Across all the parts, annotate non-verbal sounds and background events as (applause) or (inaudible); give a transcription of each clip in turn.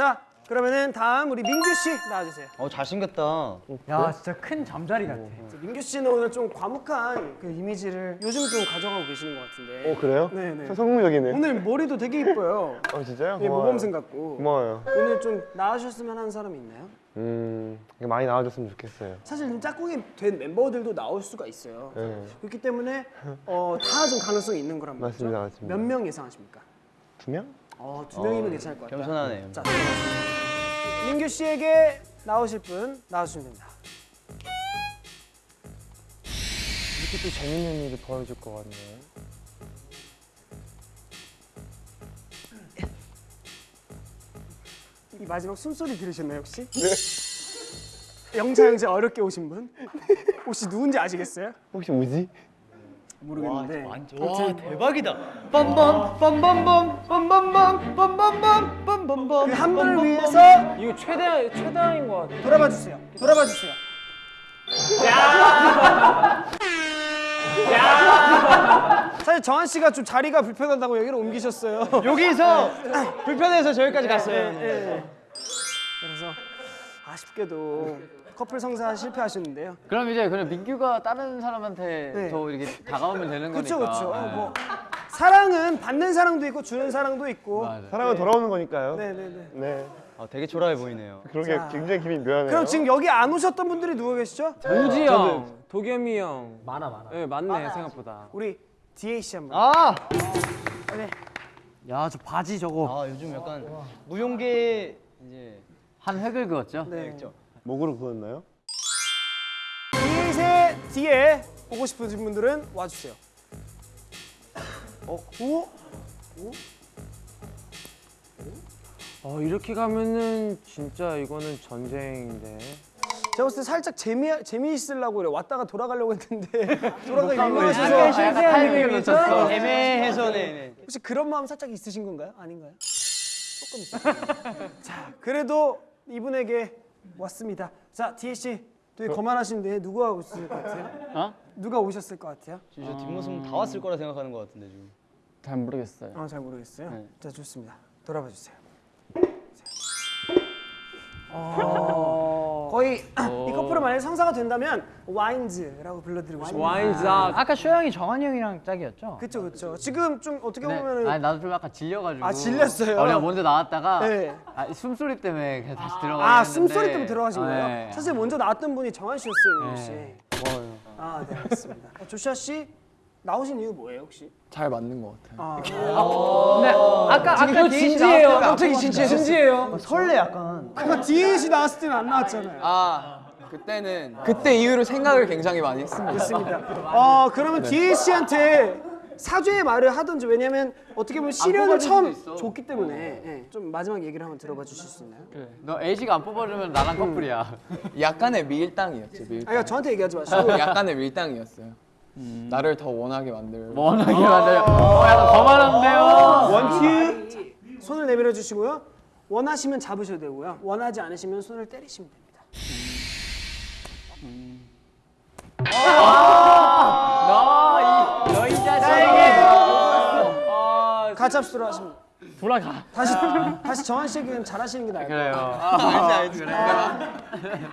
자 그러면은 다음 우리 민규 씨 나와주세요. 어 잘생겼다. 야 진짜 큰 잠자리 같아. 민규 씨는 오늘 좀 과묵한 그 이미지를 요즘 좀 가져가고 계시는 것 같은데. 어 그래요? 네네. 저 성공적이네. 오늘 머리도 되게 이뻐요. (laughs) 어 진짜요? 예. 모범생 같고. 고마워요. 오늘 좀 나와주셨으면 하는 사람이 있나요? 음 많이 나와줬으면 좋겠어요. 사실 좀 짝꿍이 된 멤버들도 나올 수가 있어요. 네. 그렇기 때문에 어, 다 좀 가능성이 있는 거란 말이죠. 맞습니다, 맞습니다. 몇 명 예상하십니까? 두 명? 어, 두 명이면 괜찮을 것 같아요. 겸손하네요. 자. 민규 씨에게 나오실 분 나와주시면 됩니다. 이렇게 또 재밌는 일이 벌어질 것 같네요. 이 마지막 숨소리 들으셨나요 혹시? 네. 영자 형제 어렵게 오신 분? 혹시 누군지 아시겠어요? 혹시 뭐지? 모르겠는데 와 대박이다. 빰빰 빰빰빰 빰빰빰 빰빰빰 빰빰빰. 그 한 분을 위해서 이거 최대 최다인 것 같아. 돌아봐 주세요. 돌아봐 주세요. (laughs) 사실 정한 씨가 좀 자리가 불편하다고 여기로 옮기셨어요. (laughs) 여기서 불편해서 저기까지 갔어요. 예. 그래서 아쉽게도 커플 성사 실패하셨는데요. 그럼 이제 그냥 민규가 다른 사람한테 네. 더 이렇게 다가오면 되는 거니까. 그렇죠, 그렇죠. 네. 뭐 사랑은 받는 사랑도 있고 주는 사랑도 있고. 맞아. 사랑은 돌아오는 거니까요. 네, 네, 네. 네. 아 되게 초라해 보이네요. 그러게 자. 굉장히 기분이 묘하네요. 그럼 지금 여기 안 오셨던 분들이 누워 계시죠? 우지 형, 도겸이 형. 많아 많아. 네 많네 생각보다. 우리 DA 씨 한번. 아, 야저 바지 저거. 아 요즘 약간 무용계 이제 한 획을 그었죠. 네. 목으로 그었나요? DA의 뒤에 보고 싶으신 분들은 와주세요. 어, 오? 어 이렇게 가면은 진짜 이거는 전쟁인데. 제가 봤을 때 살짝 재미 재미있으려고 그래. 왔다가 돌아가려고 했는데 (laughs) 민망하셔서 실수한 타이밍을 놓쳤어. 애매해서 네. 혹시 그런 마음 살짝 있으신 건가요? 아닌가요? (laughs) 조금 있어요. 자, 그래도 이분에게 왔습니다. 자, DA 씨, 되게 거만하신데 누가 오셨을 것 같아요? 어? 누가 오셨을 것 같아요? 저 뒷모습 다 왔을 거라 생각하는 것 같은데 지금. 잘 모르겠어요. 아, 잘 모르겠어요. 네. 자, 좋습니다. 돌아봐 주세요. 어. 거의 이 커플은 만약에 성사가 된다면 와인즈라고 불러드리고 싶어요. 와인작. 아까 쇼 형이 정한이 형이랑 짝이었죠? 그쵸 그쵸. 지금 좀 어떻게 네. 보면은 아니 나도 좀 약간 질려가지고. 아, 질렸어요? 어, 내가 먼저 나왔다가 네. 아, 숨소리 때문에 그냥 다시 들어가. 아 숨소리 때문에 들어가신 거예요? 네. 사실 먼저 나왔던 분이 정한 씨였어요, 씨. 네. 아, 네 알겠습니다. 어, 조슈아 씨 나오신 이유 뭐예요 혹시? 잘 맞는 것 같아요. 아, 근데 아까 아까 이거 디에이 씨 진지해요. 갑자기 진지해. 진지해요. 설레 약간. 그거 DA 씨 나왔을 때는 안 나왔잖아요. 아 그때는 그때 이후로 생각을 굉장히 많이 했습니다. 좋습니다. 어 (laughs) 그러면 DA 씨한테 사죄의 말을 하든지 왜냐면 어떻게 보면 시련을 처음. 줬기 때문에 예, 좀 마지막 얘기를 한번 들어봐 주실 수 있나요? 그래. 너 A씨가 안 뽑아주면 나랑 커플이야. (laughs) 약간의 밀당이었죠. 밀당. 아니 그러니까 저한테 얘기하지 마시고 약간의 밀당이었어요. 나를 더 원하게 만들. 원하게 만들어. 어, 약간 거만한데요. 원투 손을 내밀어 주시고요. 원하시면 잡으셔도 되고요. 원하지 않으시면 손을 때리시면 됩니다. 너이 자식이. 아 가짭수로 하시면 돼요. 돌아가. 다시 다시 정한 씨에게는 잘하시는 게 나을 것 그래요. 같아요.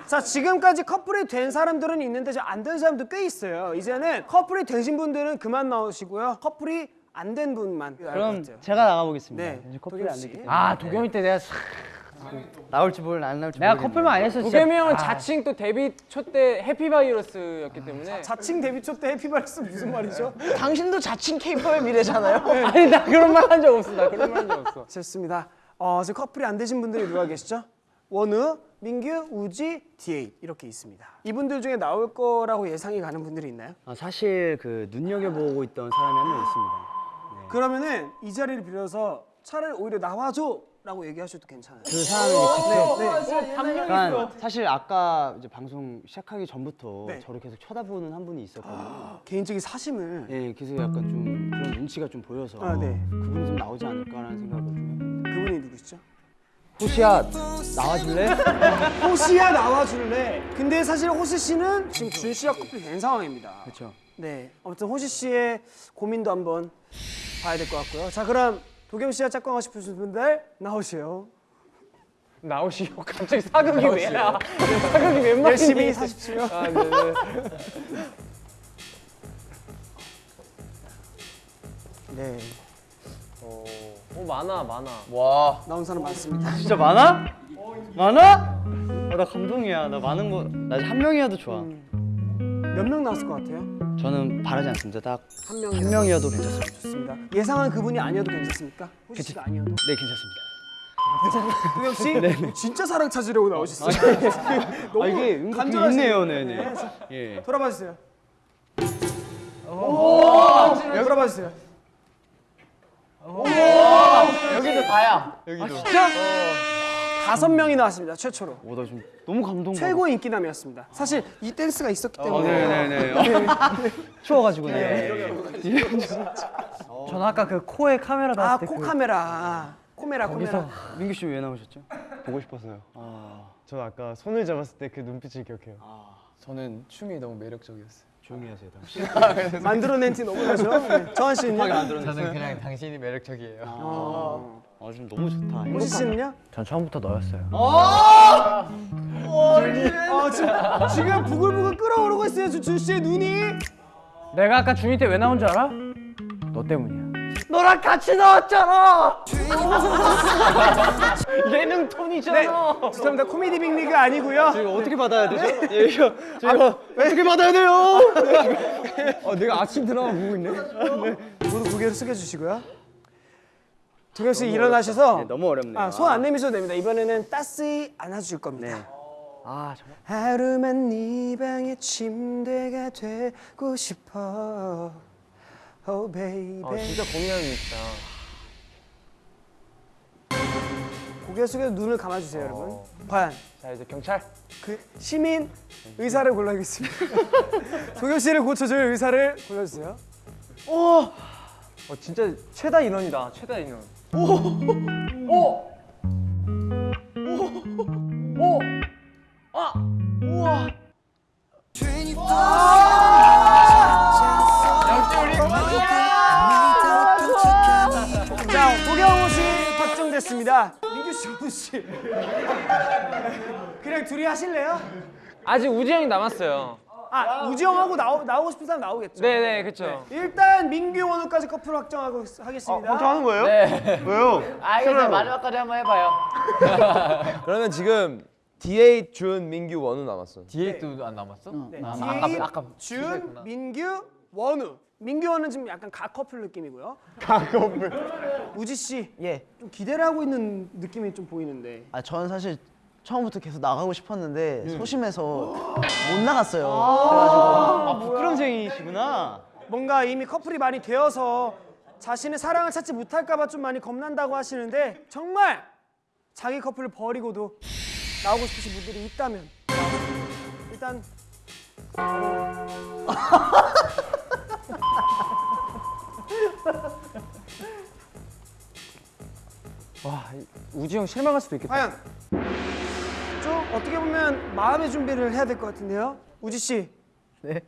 자 지금까지 커플이 된 사람들은 있는데 안 된 사람도 꽤 있어요. 이제는 커플이 되신 분들은 그만 나오시고요. 커플이 안 된 분만 그럼 같아요. 제가 나가보겠습니다. 네, 커플이 안 씨. 됐기 때문에. 아 도겸이 때 내가 나올지 몰라 안 나올지 내가 모르겠네. 커플만 안 했어 진짜. 도겸이 형은 자칭 또 데뷔 초 때 해피바이러스였기 때문에. 자 칭 데뷔 초 때 해피바이러스 무슨 말이죠? 당신도 자칭 케이팝의 미래잖아요. 아니 나 그런 말 한 적 없어. 나 그런 말 한 적 없어. 좋습니다. 어, 지금 커플이 안 되신 분들이 누가 계시죠? 원우, 민규, 우지, DA 이렇게 있습니다. 이분들 중에 나올 거라고 예상이 가는 분들이 있나요? 아, 사실 그 눈여겨보고 있던 사람이 한 명 있습니다. 그러면은 이 자리를 빌어서 차라리 오히려 나와줘 라고 얘기하셔도 괜찮아요. 그 사람이 직접 네. 그러니까 사실 아까 이제 방송 시작하기 전부터 네. 저를 계속 쳐다보는 한 분이 있었거든요. (gasps) 개인적인 사심을 예, 그래서 약간 좀 그런 눈치가 좀 보여서 아, 네. 그분이 좀 나오지 않을까라는 생각을 좀 해요. 그분이 누구시죠? 호시야 나와줄래? (laughs) 호시야 나와줄래. 근데 사실 호시 씨는 지금 준 씨와 커플이 된 상황입니다. 그렇죠. 네. 아무튼 호시 씨의 고민도 한번 봐야 될 것 같고요. 자, 그럼 도겸 씨와 짝꿍하고 싶으신 분들 나오시오. 나오시오. (laughs) 갑자기 사극이 왜야? 사극이 웬 말인지. 열심히 사십시오. 아, 네네. 네, 오, 많아, 많아. 와. 나온 사람 많습니다. 진짜 많아? 많아? 어, 나 감동이야. 나 많은 거, 나 한 명이어도 좋아. 몇 명 나왔을 것 같아요? 저는 바라지 않습니다. 딱한한 명. 명이어도 괜찮습니다. 좋습니다. 예상한 그분이 아니어도 괜찮습니까? 호시 씨가 아니어도. 네, 괜찮습니다. 도영 씨, 진짜 사랑 찾으려고 나오셨어요. (laughs) 너무 아, 이게 은근 간절하시네요. 있네요, 네 네. 예. 돌아봐 주세요. 오, 돌아봐 주세요. 여기도 다야. 다섯 명이 나왔습니다. 최초로. 오, 나 지금 너무 감동. 최고 인기남이었습니다. 사실 이 댄스가 있었기 어, 때문에. 네네네. (laughs) 추워가지고, 네. 저는 아까 그 코에 카메라 아, 닿았을 때코 그- 카메라. 코메라, 코메라. 거기서 민규 씨 왜 나오셨죠? 보고 싶어서요. 저 아까 손을 잡았을 때 그 눈빛을 기억해요. 저는 춤이 너무 매력적이었어요. 조용히 하세요, 당신. 만들어낸 티 너무 나죠? 네. (laughs) 정한 씨는요? 저는 그냥 당신이 매력적이에요. 어. 아, 지금 너무 좋다. 호시 씨는요? 전 처음부터 너였어요. 어, 지금, 지금 부글부글 끓어오르고 있어요, 준 씨의 눈이. 내가 아까 준이 때 왜 나온 줄 알아? 너 때문이야. 너랑 같이 나왔잖아. (laughs) 예능 톤이잖아. 네, 죄송합니다. 코미디 빅리그 아니고요. 이거 어떻게 받아야 되죠? 예, 이거 제가 어떻게 받아야 돼요? 어, 내가 아침 드라마 보고 있네. 모두 고개를 숙여주시고요. 도경 씨 일어나셔서 네, 너무 어렵네요. 아, 손 안 내미셔도 됩니다. 이번에는 따스히 안아줄 겁니다. 아, 정말. 하루만 네 방의 침대가 되고 싶어. Oh baby. 아, 진짜 고민하는 있다. 고개 숙여 눈을 감아주세요, 여러분. 과연 자, 이제 경찰. 그 시민 의사를 골라야겠습니다. (laughs) 도경 씨를 고쳐줄 의사를 골라주세요. 어, 진짜 최다 인원이다. 최다 인원. 오! 오! 오! 오! 아! 우와! 자, 도경호 씨 확정됐습니다. 민규 씨, 호수 (laughs) 씨. 그냥 둘이 하실래요? 아직 우지 형이 남았어요. 아, 우지영하고 나오, 나오고 싶은 사람 나오겠죠? 네네, 그쵸. 일단 민규 원우까지 커플 확정하고 하겠습니다. 하는 거예요? 네. 왜요? 알겠어요. 마지막까지 한번 해봐요. (laughs) 그러면 지금 D8 준 민규 원우 남았어. 디에이트도 안 남았어? 네. 아, 디에이, 아까 아까 준. 민규, 원우. 민규 원은 지금 약간 가 커플 느낌이고요. 가 커플. 우지 씨, 예. 좀 기대를 하고 있는 느낌이 좀 보이는데. 아 저는 사실 처음부터 계속 나가고 싶었는데 소심해서 (gasps) 못 나갔어요. 그래가지고 아, 부끄럼쟁이시구나. 뭔가 이미 커플이 많이 되어서 자신의 사랑을 찾지 못할까 봐 좀 많이 겁난다고 하시는데 정말 자기 커플을 버리고도 나오고 싶으신 분들이 있다면 일단 와, 우지 형 실망할 수도 있겠다. 과연 좀 어떻게 보면 마음의 준비를 해야 될 것 같은데요. 우지 씨. 네.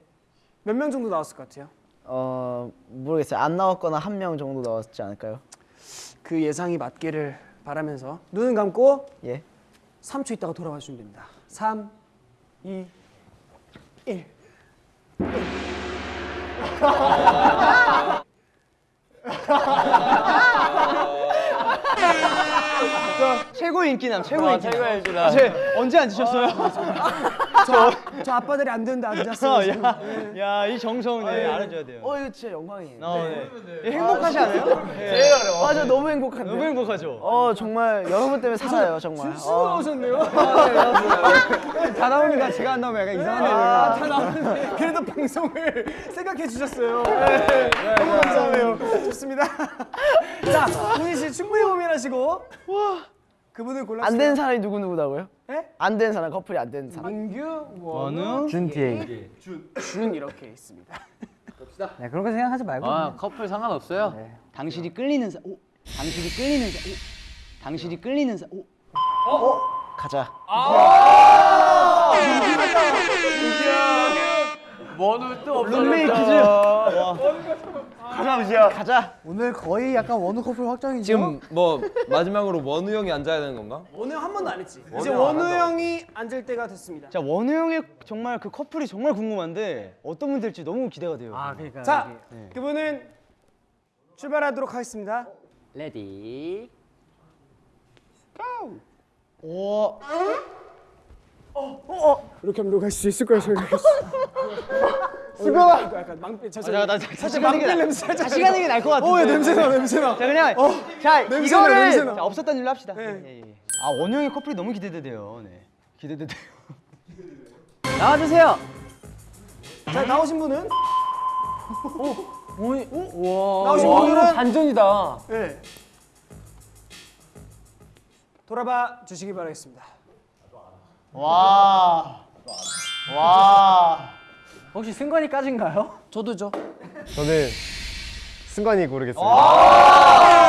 몇 명 정도 나왔을 것 같아요? 어 모르겠어요. 안 나왔거나 한 명 정도 나왔지 않을까요? 그 예상이 맞기를 바라면서 눈을 감고 예. 3초 있다가 돌아와 주시면 됩니다. 3, 2, 1. 최고 인기남, 최고 와, 인기남. 최고의 주라. 제 언제 앉으셨어요? 저, 저 아빠들이 안 되는데 앉았어요. 지금. 야, 야, 이 정성 네, 알아줘야 돼요. 어 이거 진짜 영광이에요. 어, 네. 예, 행복하지 않아요? 제일 어려워. 맞아 너무 행복한데. 너무 행복하죠. 어 정말 여러분 때문에 살아요 정말. 수고 오셨네요. 다 나오니까 제가 안 나오면 약간 이상한데. 아, 다 나왔는데 그래도 방송을 (laughs) 생각해 주셨어요. 네, 너무 감사해요. 좋습니다. (laughs) 자, 우희 씨 충분히 고민하시고 그분을 골랐어요. 안된 사람이 누구 누구다고요? 네? 안된 사람 커플이 안된 사람. 민규, 원우, 원우, 준 디에잇. 준 이렇게 있습니다. 네, 그런 거 생각하지 말고. 아, 커플 상관없어요. 당신이 끌리는 사, 오, 당신이 끌리는 사, 오, 당신이 끌리는 사, 오. 가자. 원우 또 없어. 룸메이트. 가자, 아버지야. 가자. 오늘 거의 약간 원우 커플 확정이죠. 지금 뭐 마지막으로 원우 형이 앉아야 되는 건가? 원우 형 한 번도 안 했지. 이제 원우 원우 안 한다. 형이 앉을 때가 됐습니다. 자 원우 형의 정말 그 커플이 정말 궁금한데 어떤 분들지 너무 기대가 돼요. 아 그러니까. 자, 그분은 출발하도록 하겠습니다. ready. 오. 이렇게 하면 녹을 수 있을 거야 생각했어. (laughs) 수고하. 약간 망피 저 자, 나, 나, 게 망필 나- 냄새 살짝. 다시 가는 게 나을 것 같은데. 어, 냄새 나, 냄새 나. 자 그냥 자 냄새 나, 이거를 냄새 나. 자, 없었던 일로 합시다. 네. 예, 예. 아 원우 형의 커플이 너무 기대돼요. 네. 기대돼요. (laughs) 나와 주세요. 자, 나오신 분은 오이, 오, 와. 나오신 와, 분들은- 반전이다. 네. 돌아봐 주시기 바라겠습니다. 와. 와. 혹시 승관이까지인가요? 저도죠. 저는 승관이 고르겠습니다.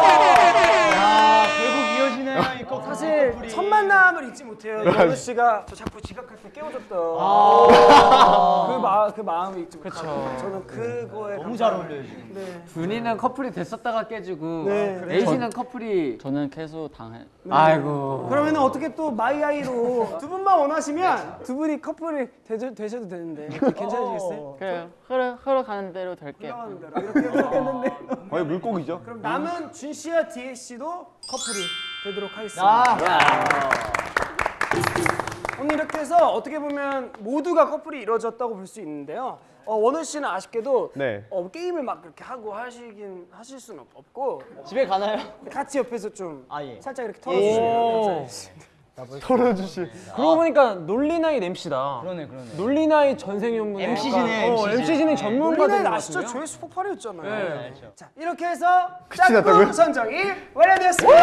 사실 첫 만남을 잊지 못해요. 원우 씨가 저 자꾸 지각할 때 깨워줬던 그, 마, 그 마음을 잊지 못하고 저는 그거에 너무 잘 어울려요 지금. 네. 준이는 커플이 됐었다가 깨지고 네. 에이지는 커플이 저는 계속 당해. 아이고. 그러면 어떻게 또 마이아이로 두 분만 원하시면 두 분이 커플이 되셔, 되셔도 되는데 괜찮으시겠어요? 그래요. 흐르 흘러가는 대로 될게요. 올라가는 대로 이렇게 했는데 거의 물고기죠. 그럼 남은 준 씨와 디에 씨도 커플이 되도록 하겠습니다. 아. 오늘 이렇게 해서 어떻게 보면 모두가 커플이 이루어졌다고 볼 수 있는데요. 어, 원우 씨는 아쉽게도 네. 어, 게임을 막 그렇게 하고 하시긴 하실 수는 없고 집에 가나요? 같이 옆에서 좀 아, 예. 살짝 이렇게 털어주시면 그러고 보니까 논리나이 MC다. 그러네 그러네. 논리나이 전생연분 MC 지네, MC. MC 진행 전문가 된것 아시죠? 같은데요? 조회수 폭발이었잖아요. 네. 자 이렇게 해서 짝꿍 선정이 완료되었습니다.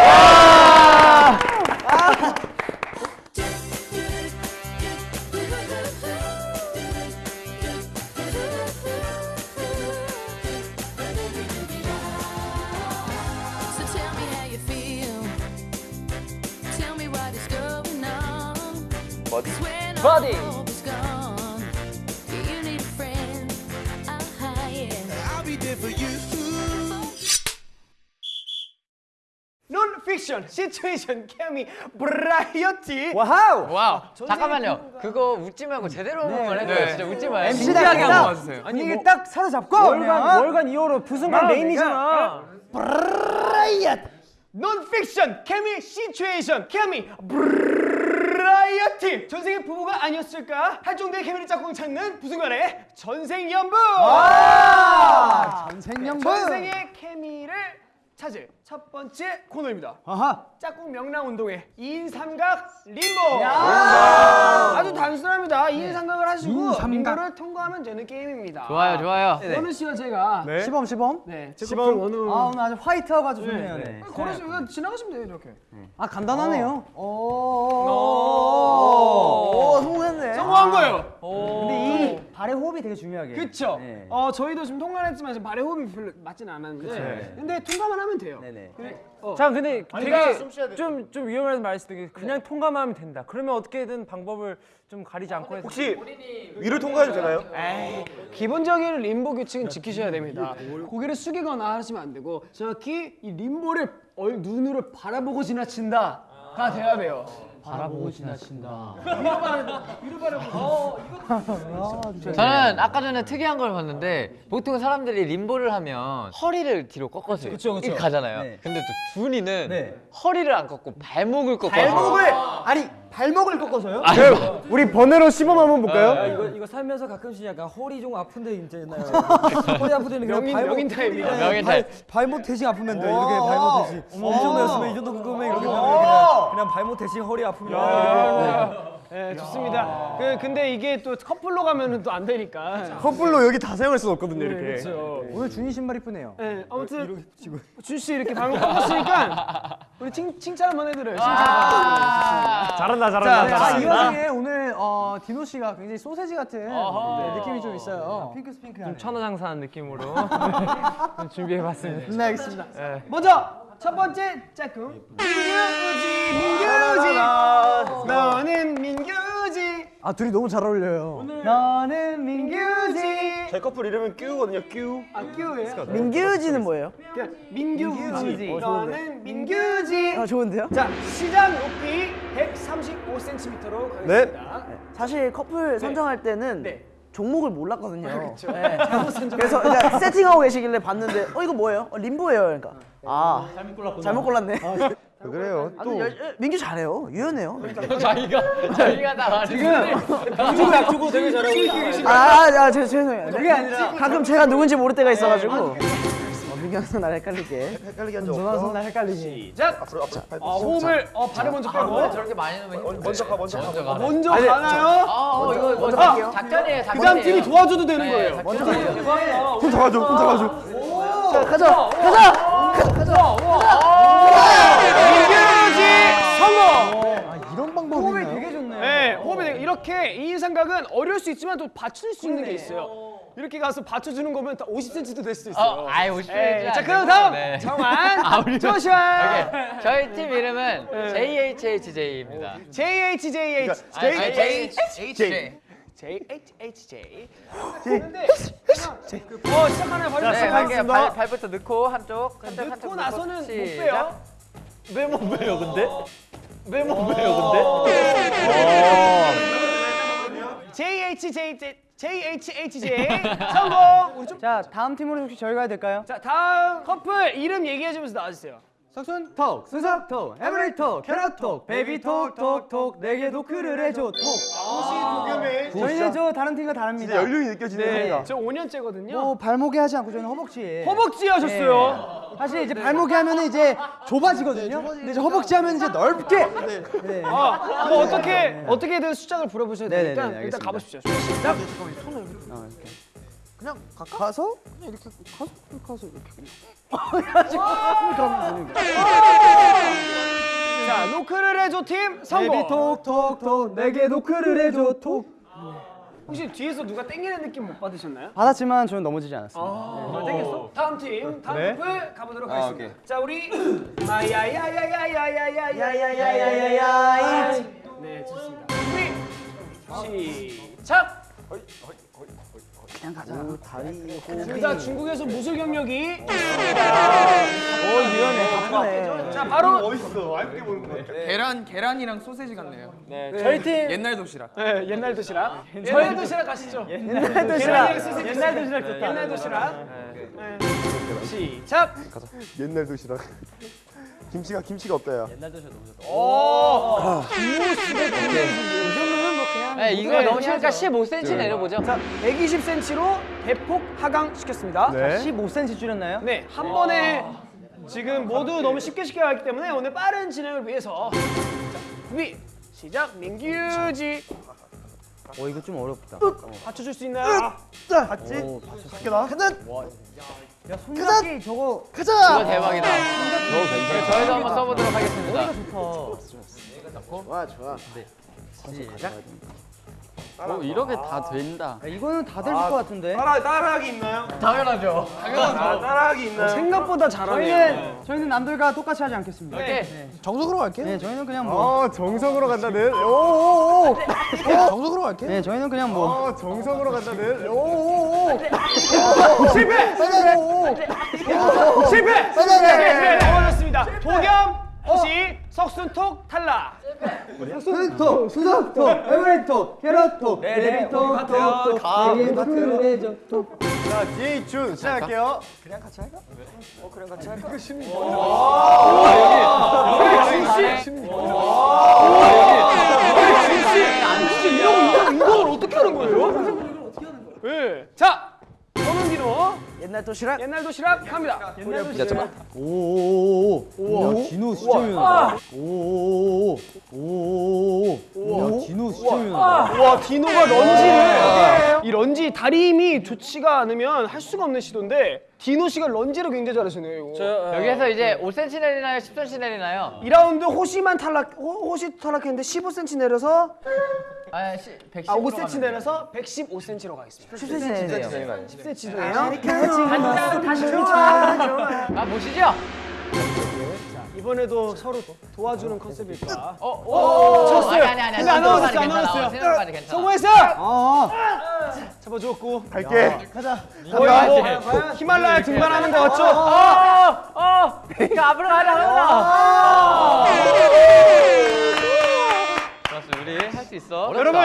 논픽션 situation 케미 variety wow. wow. 잠깐만요. 그거 웃지 말고 제대로 한번 해줘요. 진짜 웃지 마요. MC 진지하게 딱 한번 와주세요. 아니 이게 딱 사로잡고 월간 월간 2호로 부승관 메인이잖아. 논픽션 케미 situation 케미 브라이어티 전생의 부부가 아니었을까 할 정도의 케미를 짝꿍 찾는 부승관의 전생연분 전생연분. 전생의 케미를 찾을 첫 번째 코너입니다. 아하. 짝꿍 명랑 운동회 2인 삼각 림보. 아주 단순합니다. 2인 삼각을 하시고 림보를 통과하면 되는 게임입니다. 좋아요, 좋아요. 원우 씨와 제가? 네, 시범 시범. 제 커플 원우 아 오늘 아주 화이트하고 아주 좋네요. 네. 걸어서 그냥 지나가시면 돼요 이렇게. 아 간단하네요. 오. 오, 성공했네. 성공한 거예요. 근데 이 발의 호흡이 되게 중요하게. 그쵸? 네. 어 저희도 지금 통과를 했지만 지금 발의 호흡이 별로 맞진 않았는데 근데 통과만 하면 돼요 네네. 자, 근데 되게 좀좀 위험한 말씀 되게 그냥 통과만 하면 된다. 그러면 어떻게든 방법을 좀 가리지 않고 해서 혹시 위를 통과해도 되나요? 기본적인 림보 규칙은 지키셔야 됩니다 고개를 숙이거나 하시면 안 되고 정확히 이 림보를 얼, 눈으로 바라보고 지나친다가 돼야 돼요 바라보고 지나친다. 저는 아까 전에 특이한 걸 봤는데 보통 사람들이 림보를 하면 허리를 뒤로 꺾어서 이렇게 가잖아요. 네. 근데 또 준이는 네. 허리를 안 꺾고 발목을 꺾어서 발목을 아니 발목을 꺾어서요? 우리 번외로 시범 한번 볼까요? 이거 이거 살면서 가끔씩 약간 허리 좀 아픈데 있잖아요. (laughs) 허리 아픈 데는 그냥 명인, 발목 명인 타입이다 명인 타입. 발목 대신 아프면 돼. 이렇게 발목 대신. 엄청 매웠으면 이 정도 궁금해 이렇게 그냥 그냥 발목 대신 허리 아프면. 네 좋습니다 그, 근데 이게 또 커플로 가면은 또 안 되니까 커플로 여기 다 사용할 수는 없거든요 이렇게. 그렇죠 오늘 준이 신발 이쁘네요. 네, 아무튼 준 씨 이렇게 방금 꺾었으니까 우리 칭, 칭찬 한번 해드려요 칭찬 잘한다 자, 잘한다. 자, 이 와중에 오늘 어, 디노 씨가 굉장히 소세지 같은 네, 느낌이 좀 있어요. 핑크스 핑크. 좀 천하장사한 느낌으로 (laughs) 좀 준비해봤습니다. 네, 알겠습니다. 먼저 첫 번째 짝꿍 민규지 민규지 너는 민규지 아 둘이 너무 잘 어울려요. 너는 민규지. 저희 커플 이름은 큐거든요. 큐. 아 끼우예요? 민규지는 뭐예요? 그냥 민규지. 어, 좋은데. 너는 민규지. 아 좋은데요? 자 시작 높이 135cm로 가겠습니다. 사실 커플 선정할 때는 네. 종목을 몰랐거든요. 네. (laughs) 그래서 이제 세팅하고 계시길래 봤는데 어 이거 뭐예요? 어, 림보예요. 그러니까 아 잘못 골랐구나. 잘못 골랐네. (laughs) 그래요. 아, 근데 열- 민규 잘해요. 유연해요. (laughs) 자기가 자기가 다 말해. 주고 약 주고 되게 잘하고 있어. 아, 아, 제, 죄송해요. 그게 아니라 가끔 제가 누군지 모를 때가 있어가지고. 항상 날 헷갈리게. 헷갈리게 한적 누나 없어. 손날 헷갈리지. 시작. 앞으로 앞으로 팔. 어, 호흡을 어 발을 먼저 빼고 저렇게 많이 넣으면. 먼저 가 먼저 가. 먼저 가. 먼저 가나요? 아, 어, 이거 뭐 갈게요. 작전이에요. 작전이에요. 그 다음 팀이 도와줘도 되는 네, 거예요. 작전이에요. 손 잡아줘. 손 잡아줘. 자, 가자! 가자! 성공. 이런 방법이 호흡이 되게 좋네. 네, 호흡이 되게 이렇게 이인 삼각은 어려울 수 있지만 또 받칠 수 있는 게 있어요. 이렇게 가서 받쳐주는 거면 다 50cm도 될 수도 있어요. 어, 아이 50cm. 네, 자 그럼 다음 네. 정환, 조슈아, 오케이. 저희 팀 이름은 JHHJ입니다. JHJH, 아, JHHJ. JHHJ. 근데 어 시작하나요? 바로 네, 시작하겠습니다. 발, 발부터 넣고 한쪽, 한쪽, 한쪽 넣고. 나서는 못. 빼요. 왜못 빼요 근데? 왜못 빼요 근데? JHJJ, JHHJ (laughs) 성공. 우리 좀. 자 다음 팀으로 혹시 저희가 해야 될까요? 자 다음 커플 이름 얘기해주면서 나와주세요. 석순 톡, 수석 톡, every 톡, 캐럿 톡, baby 톡, 톡, 톡, 내게 노크를 해줘 톡. 저희는 저 다른 팀과 다릅니다. 진짜 연륜이 느껴지네요. 저 5년째거든요. 뭐 발목에 하지 않고 저희는 허벅지에. 허벅지 하셨어요. 사실 이제 발목에 하면은 이제 좁아지거든요. 근데 이제 허벅지 하면 이제 넓게. 네. 아, 뭐 어떻게 어떻게든 수작을 부려보셔야 네네네, 되니까 일단. 가보십시오. 시작. 가서? 자, 노크를 해줘 팀 성공. Baby 톡, 톡, 톡, 내게 노크를 해줘 톡. 혹시 뒤에서 누가 땡기는 느낌 못 받으셨나요? 받았지만 저는 넘어지지 않았습니다. 아, 땡겼어. 다음 팀, 다음 네. 커플 가보도록 아, 하겠습니다. 오케이. 자, 우리 마야야야야야야야야야야야야야. 네, 좋습니다. 준비. 시작. 그냥 가자. 다리 둘다 중국에서 무술 경력이 오, 유연해. 바쁘네. 자, 바로 계란 계란이랑 소세지 같네요. 저희 팀 옛날 도시락. 네, 옛날 도시락. 옛날 도시락 가시죠. 옛날 도시락. 옛날 도시락 좋다. 옛날 도시락. 네. 시작. 옛날 도시락. 김치가 김치가 없다야. 네, 이거 너무 쉬우니까 15cm 내려보죠. 자, 120cm로 대폭 하강 시켰습니다. 네. 15cm 줄였나요? 네, 한 번에 지금 모두 너무 쉽게 쉽게 가기 때문에 오늘 빠른 진행을 위해서 자, 준비 시작. 민규지 어 이거 좀 어렵다. 받쳐줄 수 있나요? 봤지? 학교다. 야 손잡기 저거 이거 대박이다. 저희도 한번 써보도록 하겠습니다. 좋아, 좋아. 오, 이렇게 다 된다. 야, 이거는 다될것 같은데. 따라 따라하기 있나요? 당연하죠. 아, 따라하기 있나요? 생각보다 잘하네요. 저희는 저희는 남들과 똑같이 하지 않겠습니다. 오케이. 정석으로 갈게요. 네, 저희는 그냥 뭐. 어 정석으로 간다는. 오오오. 정석으로 갈게요. 네, 저희는 그냥 뭐. 어 정석으로 간다는. 오오오. 실패! 실패! 실패! 넘어졌습니다. 도겸 혹시 석순톡 탈락. 석순톡, 수석톡, 에브리톡, 캐럿톡, 레비톡, 톡톡, 레비톡, 자, 디에이춘 시작할게요. 그냥 같이 할까? 어, 그냥 같이 할까? 그 심리. 여기 심리. 여기 심리. 이런 이런 이걸 어떻게 하는 거예요? 예. 자, 옛날 도시락. 옛날 도시락 갑니다. 옛날 도시락. 오오오 오. 야, 진우 진짜 유연하다. 오오오오. 오오오오. 진짜 유연하다. 와 디노가 lunge를 이 런지 다리 힘이 좋지가 않으면 할 수가 없는 시도인데 디노 씨가 lunge를 굉장히 잘하시네요. 이거. 여기에서 이제 5cm 내리나요? 10cm 내리나요? 2라운드 호시만 탈락 호, 호시 탈락했는데 15cm 내려서 아, 110. 아 5cm 내려서 115cm로 가겠습니다. 10cm 내리세요. 10cm도예요. 아, 보시죠? 이번에도 서로 도와주는 컨셉일까? 어, 아니 아니 아니. 근데 안 나왔어요, 안 괜찮아. 성공했어! 어. 잡아주었고 갈게. 거의 뭐 히말라야 등반하는 거 같죠? 어, 그 앞으로 가자, 가자. 좋았어, 우리 할 수 있어. 여러분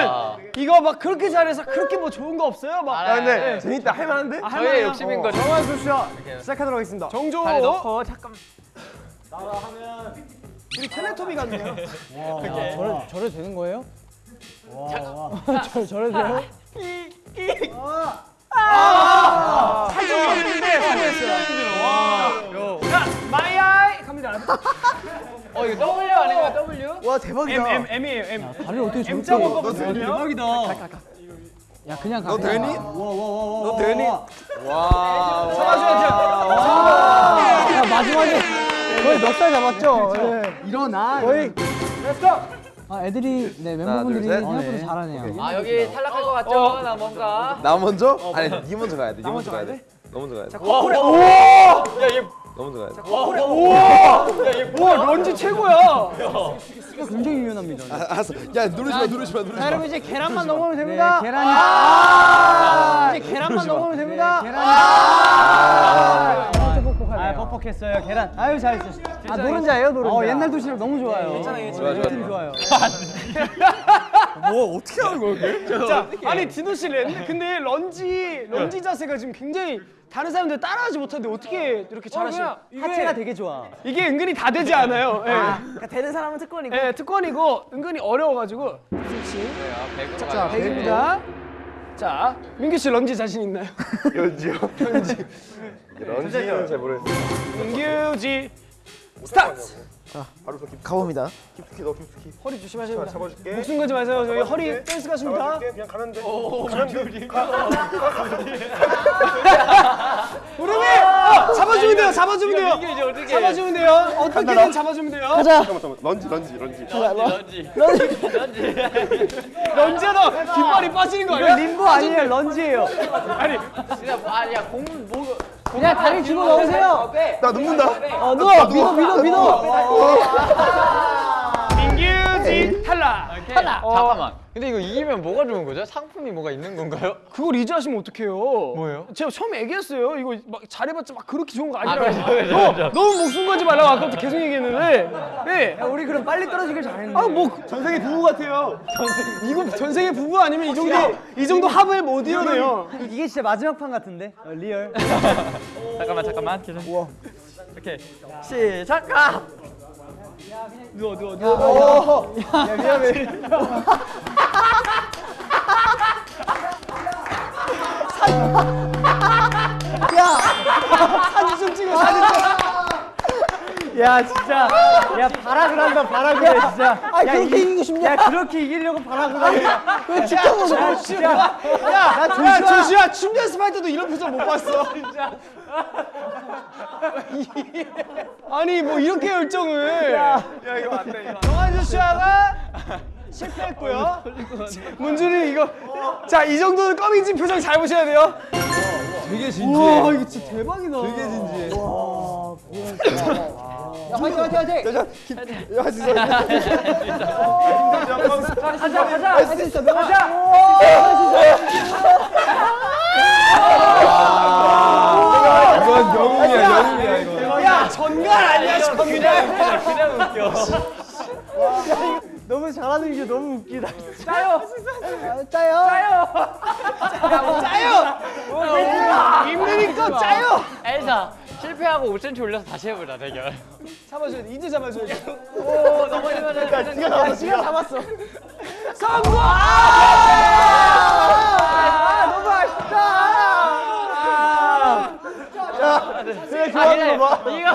이거 막 그렇게 잘해서 그렇게 뭐 좋은 거 없어요? 막 아, 근데 재밌다. 할만한데? 저희의 욕심인 거죠. 정한 수시야 시작하도록 하겠습니다. 정조 발 넣고 잠깐. 우리 텔레토비 같네요. 저래 저래 되는 거예요? 와, 와. 저 저래 돼요? 자 My I 갑니다. 어, 이거 W 아닌가 W? 와 대박이다. M M M이에요 M. 다리를 어떻게 저렇게 M자만 거거든요. 대박이다. 야 그냥 가. 너 되니? 가. 와, 와, 와, 와, 너 와, 되니? 와. 와. 잡아줘야죠. 야 마지막에 거의 몇살 잡았죠? 네. 일어나. 거의. 아 애들이 네 멤버분들이. 생각보다 잘하네요. 아, 여기 탈락할 것 같죠? 나 뭔가. 나 먼저? 아니, 네 먼저 가야 돼. 네 먼저 가야 돼. 너 먼저 가야 돼. 너 먼저 가야 돼. 와 런지 최고야. 굉장히 유연합니다. 아, 알았어. 야, 누르지 마, 누르지 마, 누르지 마. 여러분 이제 계란만 넘으면 네, 됩니다. 계란이 이제 계란만 넘으면 됩니다. 계란이 아. 아, 뻑뻑했어요. 계란. 아유, 잘했어. 아, 노른자예요, 노른자. 어, 옛날 도시락 너무 좋아요. 괜찮아요. 좋아, 좋아, 팀 좋아. 좋아요. (laughs) 뭐 어떻게 하는 거야, 그게? 자, 아니 디노 씨 렌, 근데 런지 런지 자세가 지금 굉장히 다른 사람들 따라하지 못하는데 어떻게 이렇게 잘하시나요? 하체가 되게 좋아. 이게 은근히 다 되지 않아요. 예. 그러니까 되는 사람은 특권이고. 예, 특권이고 은근히 어려워가지고. 그렇지. 자, 자, 100입니다. 자, 민규 씨 런지 자신 있나요? (laughs) lunge요? lunge. (laughs) lunge는 잘 모르겠어. 민규지 스타트. 가봅니다. 깊숙이 넣어, 깊숙이. 허리 됩니다. 잡아줄게. 목숨 걸지 마세요. 저희 허리 댄스 가십니다. 그냥 가면 돼. 가면 돼. 무릎에 어, 잡아주면 돼요. 잡아주면 돼요. 잡아주면 돼요. 어떻게든 잡아주면 돼요. 잠깐만, 잠깐만. lunge, lunge, lunge. lunge. lunge. 런지야 너 뒷발이 빠지는 거 아니야? 림보 아니에요, 런지예요. 아니 진짜 아니야 공 뭐. 그냥 다리 집어 넣으세요. 나 눕는다. 어, 누워, 믿어, 믿어, 믿어. 민규 지 탈락. 탈락. 잠깐만. 근데 이거 이기면 뭐가 좋은 거죠? 상품이 뭐가 있는 건가요? 그걸 이제 하시면 어떡해요? 뭐예요? 제가 처음에 얘기했어요. 이거 막 잘해봤자 막 그렇게 좋은 거 아, 아니라고. 그렇죠, 그렇죠, 너, 그렇죠. 너무 목숨 걸지 말라고 아까부터 계속 얘기했는데. 네. 우리 그럼 빨리 떨어지길 잘했네. 아, 뭐 전생의 부부 같아요. 이거 전생의 부부 아니면 이 정도 이 정도 합을 못 이뤄내요. 이게 진짜 마지막 판 같은데? 어, real. 잠깐만 잠깐만. 우와. 오케이. 시작. 가. 누워 누워 누워. 야, 미안 해. 사진 좀 찍어 사진 좀. 야, 진짜. 야, 발악을 한다, 발악을 해, 진짜. 아, 그렇게 이기고 싶냐? 야, 그렇게 이기려고 발악을 하냐. 그 지켜보고 야, 진짜. 야, 야, 조슈아 춤 연습할 때도 이런 표정 못 봤어. 진짜. 아니 뭐 이렇게 열정을. 야, 이거 안 돼. 정한 조슈아가 실패했고요. 문준이 이거 자 이 정도는 껌인지 표정 잘 보셔야 돼요. 되게 진지해. 와 이거 진짜 대박이다. 되게 진지해. 야, 화이팅, 화이팅, 화이팅! 야, 진짜. 가자, 가자! 할 수 있어, 가자! 이건 영웅이야, 영웅이야, 이거. 야 전갈 아니야 전갈. 그냥 웃겨. 너무 잘하는 게 너무 웃기다. 짜요. 짜요! 짜요. 입느니까 짜요. 엘사 실패하고 5cm 올려서 다시 해보자 대결. 잡아줘야 돼. 이제 잡아줘야 돼. 오 넘어지면은 네가 잡았어. 시간 잡았어. 성공! 아, 너무 아쉽다. 되게 아, 좋아하는 거 봐. 이거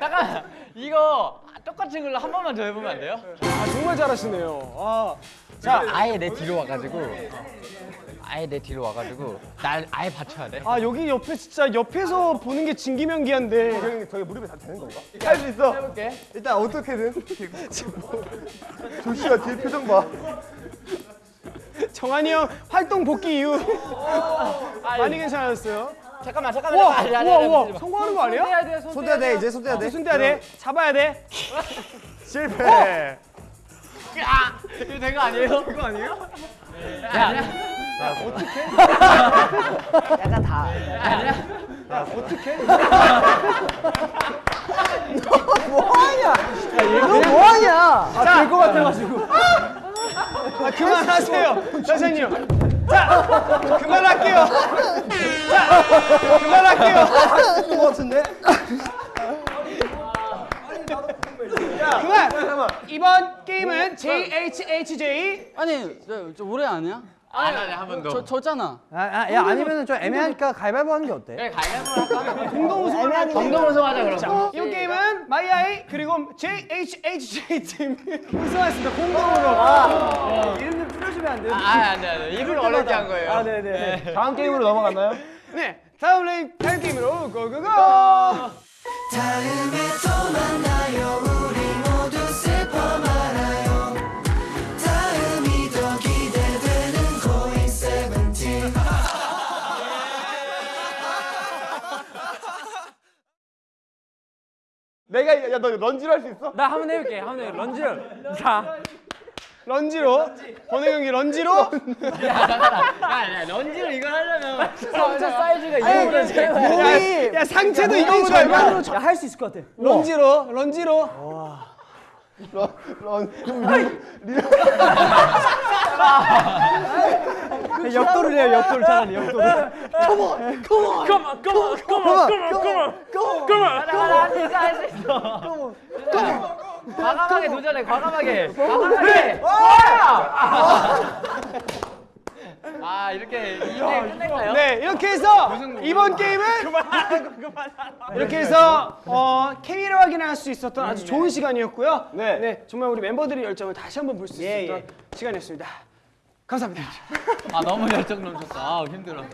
잠깐 이거 똑같은 걸로 한 번만 더 해보면 안 돼요? 아, 정말 잘하시네요. 아, 자 아예 내 뒤로 와가지고 아예 내 뒤로 와가지고 날 아예 받쳐야 돼. 아 여기 옆에 진짜 옆에서 보는 게 진기명기한데 저기, 저기 무릎에 다 되는 건가? 할 수 있어. 해볼게. 일단 어떻게든. 조슈아 뒤에 표정 봐. 정한이 형 활동 복귀 이후 많이 괜찮아졌어요. 잠깐만 잠깐만. 우와 아니, 우와 우와 성공하는 거 아니야? 손대야 돼, 손 손대야 돼 이제 손대야 돼. 손 떼야 돼 잡아야 돼 (laughs) 실패. 이거 된 거 아니에요? 그거 아니에요? 야, (laughs) 약간 다. (laughs) 너 뭐하냐? 자될것 같아가지고 아 그만하세요 선생님 자 그만할게요 자 그만할게요 것 같은데? 그만 이번 게임은 JHHJ 아니 저, 저 오래 아니야? 아니 아니 한번 더. 저 졌잖아. 아, 아, 야 아니면은 좀 애매하니까 가위바위보 하는 게 어때? 그래 가위바위보 할까? 공동 우승을 할 공동 우승하자 그럼. 이번 게임은 마이아이 그리고 JHHJ 팀 (laughs) 우승하였습니다 공동으로 이름 좀 줄여주면 안 돼요? 아 안돼 안돼 일부러 어렵게 한 거예요. 아 네네 다음 게임으로 넘어갔나요? 네 다음 레인 다음 게임으로 go go go 내가 야 너 lunge로 할 수 있어? 나 한번 해볼게. 한번 해. lunge를. 자, lunge로? 번외 경기 lunge로? 야야 lunge를 이걸 하려면. 상체 사이즈가 이거보다 제일 야, 야 상체도 이거보다 얼마 할수 있을 것 같아. lunge로? lunge로 (laughs) (laughs) 역도를 해요 역도를 차라리 역도를 그만, 그만, 그만, 그만, 그만, 그만. 가라 네가 할수 있어. 과감하게 도전해 과감하게 과감하게. 아 이렇게 이제 끝낼까요? 네 이렇게 해서 이번 게임은 이렇게 해서 어, 케미를 확인할 수 있었던 아주 좋은 시간이었고요. 네. 정말 우리 멤버들의 열정을 다시 한번 볼 수 있었던 시간이었습니다. 감사합니다. 아 너무 열정 넘쳤다. 아 힘들어.